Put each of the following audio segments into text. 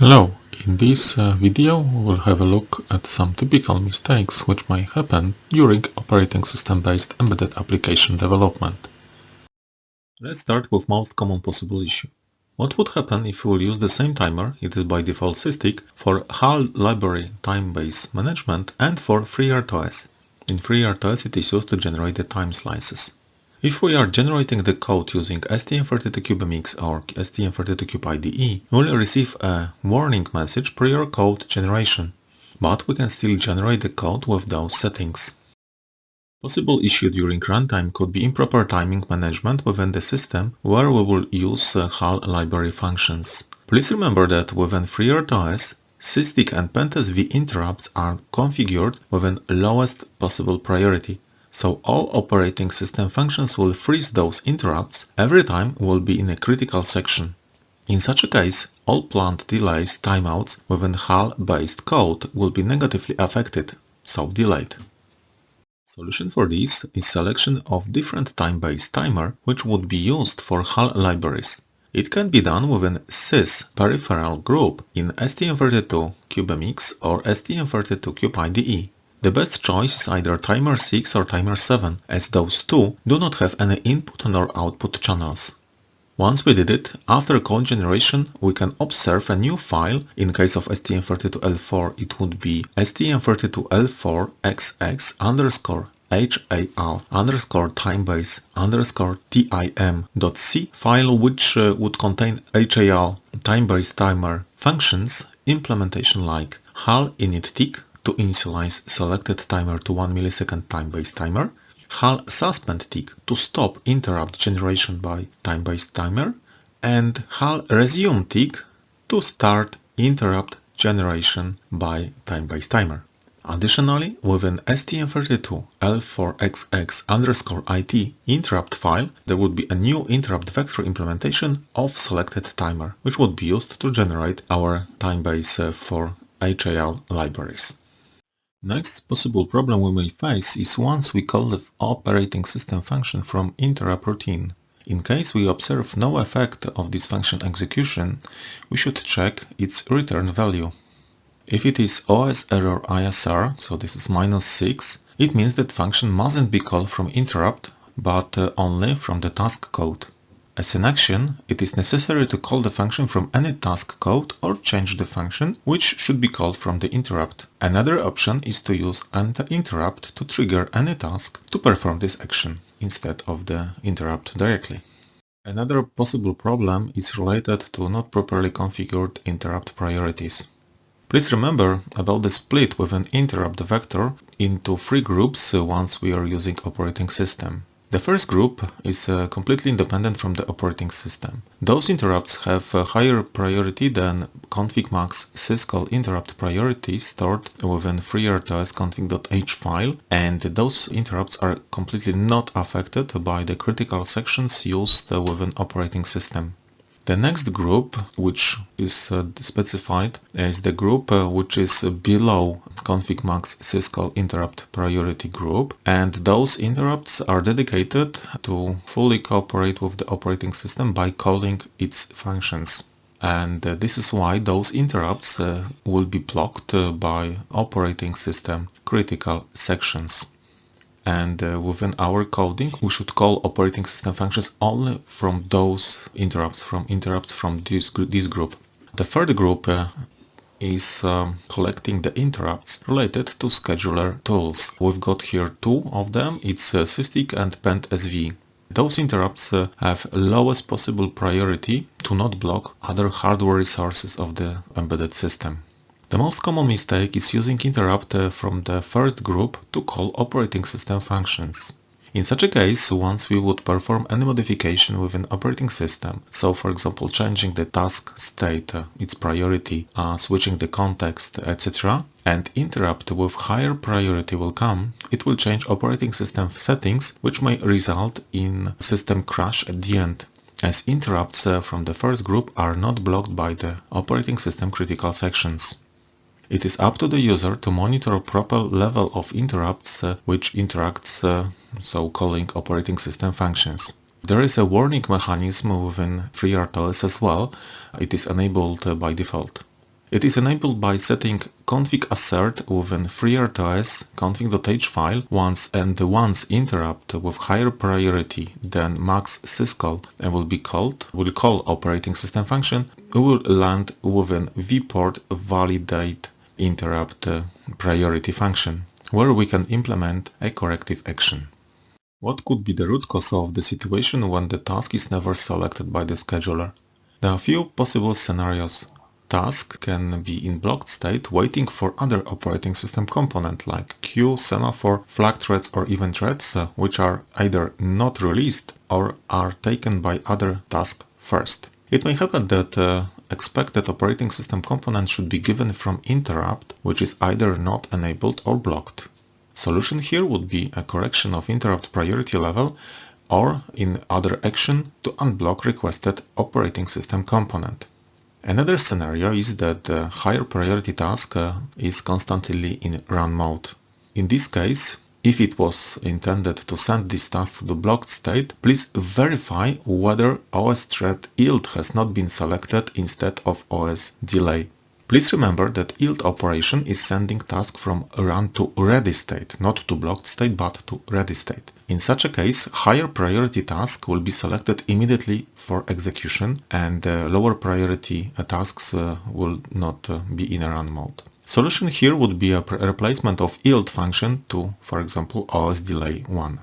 Hello, in this uh, video we will have a look at some typical mistakes which may happen during operating system-based embedded application development. Let's start with most common possible issue. What would happen if we will use the same timer, it is by default SysTick, for HAL library time-based management and for FreeRTOS. In FreeRTOS it is used to generate the time slices. If we are generating the code using STM32CubeMX or STM32Cube IDE, we'll receive a warning message prior code generation, but we can still generate the code with those settings. Possible issue during runtime could be improper timing management within the system where we will use uh, HAL library functions. Please remember that within FreeRTOS, SysTick and PendSV interrupts are configured within lowest possible priority, so all operating system functions will freeze those interrupts every time we'll be in a critical section. In such a case, all planned delays timeouts within HAL-based code will be negatively affected, so delayed. Solution for this is selection of different time-based timer which would be used for HAL libraries. It can be done within sys peripheral group in STM32 CubeMX or STM32 Cube IDE. The best choice is either timer 6 or timer 7, as those two do not have any input nor output channels. Once we did it, after code generation we can observe a new file, in case of STM32L4 it would be STM32L4XX underscore HAL underscore timebase underscore file which uh, would contain HAL timebase timer functions implementation like HAL init tick to initialize selected timer to 1 millisecond time-based timer, HAL suspend tick to stop interrupt generation by time-based timer, and HAL resume tick to start interrupt generation by time-based timer. Additionally, within STM32 L4XX underscore IT interrupt file, there would be a new interrupt vector implementation of selected timer, which would be used to generate our time base uh, for HAL libraries. Next possible problem we may face is once we call the operating system function from interrupt routine. In case we observe no effect of this function execution, we should check its return value. If it is OS error ISR, so this is minus 6, it means that function mustn't be called from interrupt, but uh, only from the task code. As an action, it is necessary to call the function from any task code or change the function, which should be called from the interrupt. Another option is to use an interrupt to trigger any task to perform this action, instead of the interrupt directly. Another possible problem is related to not properly configured interrupt priorities. Please remember about the split with an interrupt vector into three groups once we are using operating system. The first group is uh, completely independent from the operating system. Those interrupts have a higher priority than config.max syscall interrupt priority stored within FreeRTOS config.h file and those interrupts are completely not affected by the critical sections used within operating system. The next group, which is uh, specified, is the group uh, which is below config max syscall interrupt priority group and those interrupts are dedicated to fully cooperate with the operating system by calling its functions. And uh, this is why those interrupts uh, will be blocked uh, by operating system critical sections and uh, within our coding we should call operating system functions only from those interrupts, from interrupts from this, this group. The third group uh, is um, collecting the interrupts related to scheduler tools. We've got here two of them, it's uh, SysTick and PendSV. Those interrupts uh, have lowest possible priority to not block other hardware resources of the embedded system. The most common mistake is using interrupt from the first group to call operating system functions. In such a case, once we would perform any modification within operating system, so for example changing the task state, uh, its priority, uh, switching the context, etc., and interrupt with higher priority will come, it will change operating system settings which may result in system crash at the end as interrupts uh, from the first group are not blocked by the operating system critical sections. It is up to the user to monitor proper level of interrupts uh, which interacts, uh, so calling operating system functions. There is a warning mechanism within FreeRTOS as well. It is enabled uh, by default. It is enabled by setting config assert within FreeRTOS config.h file once and the once interrupt with higher priority than max syscall and will be called, will call operating system function, will land within vport validate interrupt priority function, where we can implement a corrective action. What could be the root cause of the situation when the task is never selected by the scheduler? There are few possible scenarios task can be in blocked state waiting for other operating system component like queue, semaphore, flag threads or event threads uh, which are either not released or are taken by other task first. It may happen that uh, expected operating system component should be given from interrupt which is either not enabled or blocked. Solution here would be a correction of interrupt priority level or in other action to unblock requested operating system component. Another scenario is that the higher priority task uh, is constantly in run mode. In this case, if it was intended to send this task to the blocked state, please verify whether OS thread yield has not been selected instead of OS delay. Please remember that yield operation is sending task from run to ready state, not to blocked state but to ready state. In such a case, higher priority task will be selected immediately for execution and uh, lower priority uh, tasks uh, will not uh, be in a run mode. Solution here would be a replacement of yield function to, for example, OS delay 1.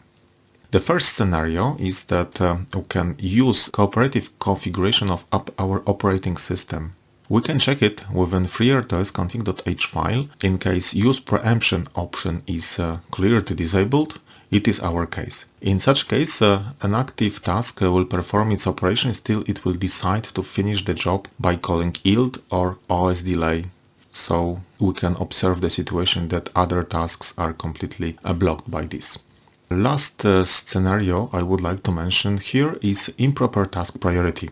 The first scenario is that uh, we can use cooperative configuration of our operating system we can check it within FreeRTOS config.h file. In case use preemption option is uh, clearly disabled, it is our case. In such case, uh, an active task will perform its operation still it will decide to finish the job by calling yield or OS delay. So we can observe the situation that other tasks are completely uh, blocked by this. Last uh, scenario I would like to mention here is improper task priority.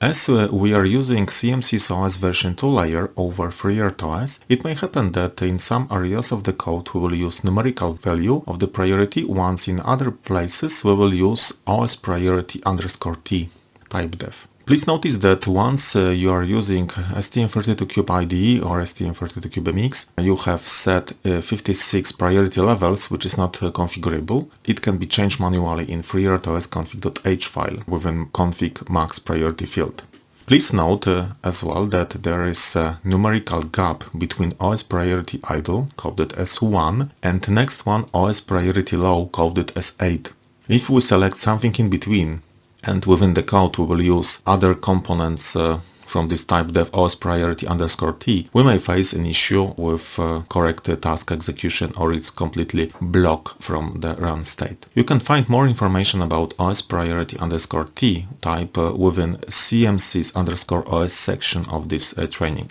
As uh, we are using CMSIS OS version 2 layer over FreeRTOS, it may happen that in some areas of the code we will use numerical value of the priority, once in other places we will use OS priority underscore t type def. Please notice that once uh, you are using STM32Cube IDE or STM32CubeMX, you have set uh, 56 priority levels, which is not uh, configurable. It can be changed manually in FreeRTOS config.h file within config max priority field. Please note uh, as well that there is a numerical gap between OS priority idle, coded as 1, and next one OS priority low, coded as 8. If we select something in between, and within the code we will use other components uh, from this type def os priority underscore t, we may face an issue with uh, correct task execution or it's completely block from the run state. You can find more information about os priority underscore t type uh, within CMSIS underscore os section of this uh, training.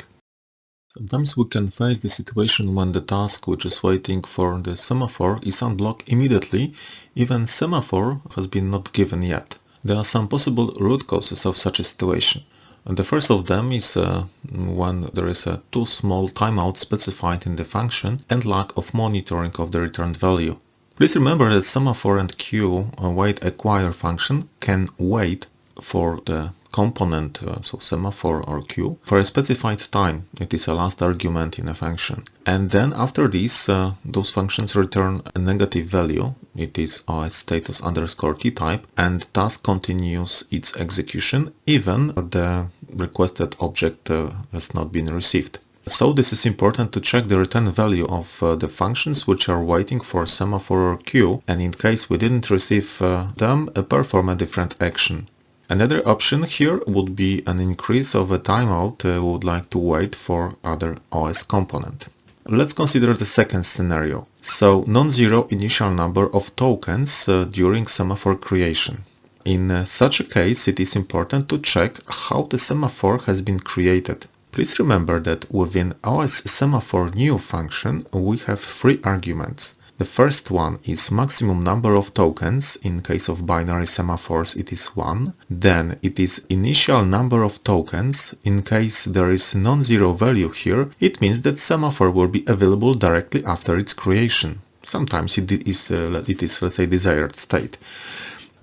Sometimes we can face the situation when the task which is waiting for the semaphore is unblocked immediately, even semaphore has been not given yet. There are some possible root causes of such a situation. The first of them is uh, when there is a too small timeout specified in the function and lack of monitoring of the returned value. Please remember that semaphore and queue await acquire function can wait for the component, uh, so semaphore or queue, for a specified time. It is a last argument in a function. And then after this, uh, those functions return a negative value. It is OS status underscore t type and task continues its execution even the requested object uh, has not been received. So this is important to check the return value of uh, the functions which are waiting for semaphore or queue and in case we didn't receive uh, them, uh, perform a different action. Another option here would be an increase of a timeout uh, we would like to wait for other OS component. Let's consider the second scenario. So non-zero initial number of tokens uh, during semaphore creation. In uh, such a case, it is important to check how the semaphore has been created. Please remember that within OS semaphore new function, we have three arguments. The first one is maximum number of tokens, in case of binary semaphores it is 1. Then it is initial number of tokens, in case there is non-zero value here, it means that semaphore will be available directly after its creation. Sometimes it is, uh, it is let's say desired state.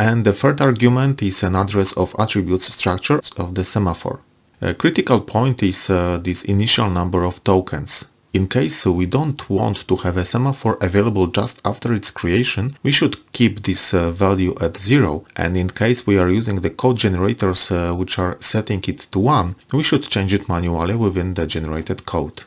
And the third argument is an address of attributes structure of the semaphore. A critical point is uh, this initial number of tokens. In case we don't want to have a semaphore available just after its creation, we should keep this uh, value at 0 and in case we are using the code generators uh, which are setting it to 1, we should change it manually within the generated code.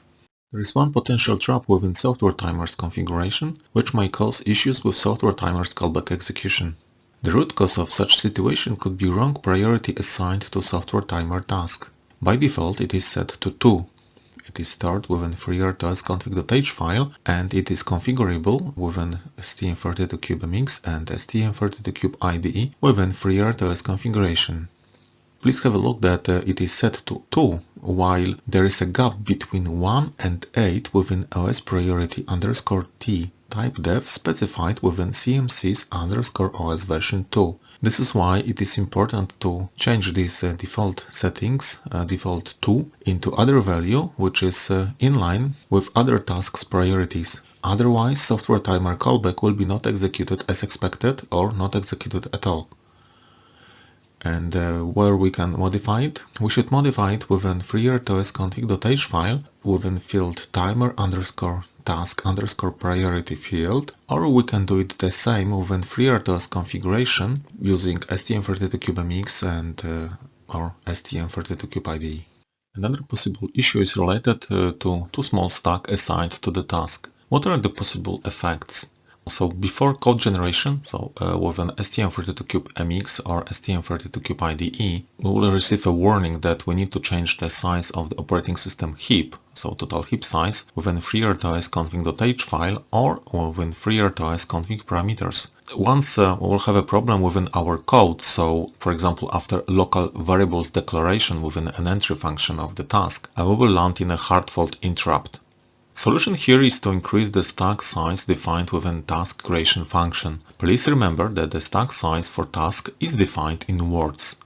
There is one potential trap within software timers configuration, which may cause issues with software timers callback execution. The root cause of such situation could be wrong priority assigned to software timer task. By default it is set to 2. It is stored within FreeRTOS config.h file and it is configurable within STM32CubeMX and STM32Cube IDE within FreeRTOS configuration. Please have a look that uh, it is set to 2 while there is a gap between 1 and 8 within OS priority underscore T type dev specified within CMSIS underscore OS version 2. This is why it is important to change these uh, default settings, uh, default 2, into other value which is uh, in line with other tasks priorities. Otherwise, software timer callback will be not executed as expected or not executed at all and uh, where we can modify it, we should modify it within freertos file within field timer underscore task underscore priority field or we can do it the same within FreeRTOS configuration using STM32CubeMX and uh, or STM32Cube IDE. Another possible issue is related uh, to too small stack assigned to the task. What are the possible effects? So before code generation, so uh, with an STM32Cube MX or STM32Cube IDE, we will receive a warning that we need to change the size of the operating system heap, so total heap size, within FreeRTOS config.h file or within FreeRTOS config parameters. Once uh, we will have a problem within our code, so for example after local variables declaration within an entry function of the task, uh, we will land in a hard fault interrupt. Solution here is to increase the stack size defined within task creation function. Please remember that the stack size for task is defined in words.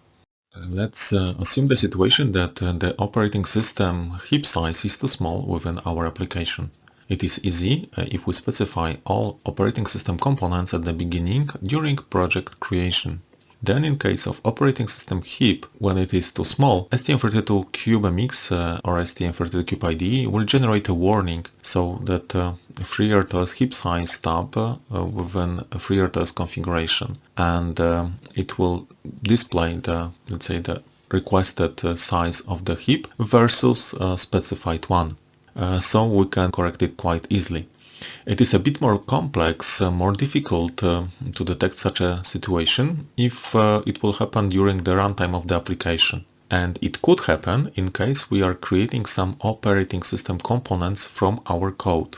Let's uh, assume the situation that uh, the operating system heap size is too small within our application. It is easy uh, if we specify all operating system components at the beginning during project creation. Then in case of operating system heap, when it is too small, STM32CubeMX uh, or STM32Cube IDE will generate a warning so that uh, FreeRTOS heap size tab uh, within FreeRTOS configuration and uh, it will display the, let's say, the requested uh, size of the heap versus uh, specified one. So we can correct it quite easily. It is a bit more complex, uh, more difficult uh, to detect such a situation if uh, it will happen during the runtime of the application. And it could happen in case we are creating some operating system components from our code.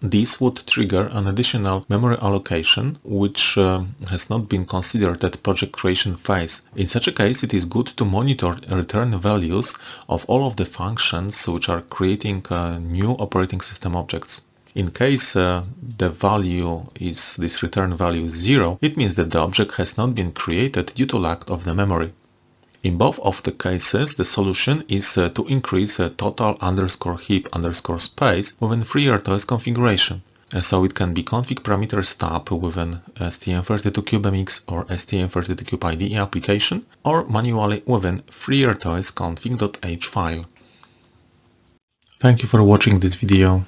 This would trigger an additional memory allocation, which uh, has not been considered at project creation phase. In such a case, it is good to monitor return values of all of the functions which are creating uh, new operating system objects. In case uh, the value is this return value 0, it means that the object has not been created due to lack of the memory. In both of the cases, the solution is uh, to increase the total underscore heap underscore space within FreeRTOS configuration. Uh, so it can be config parameter stub within STM32CubeMX or STM32Cube IDE application, or manually within FreeRTOS config.h file. Thank you for watching this video.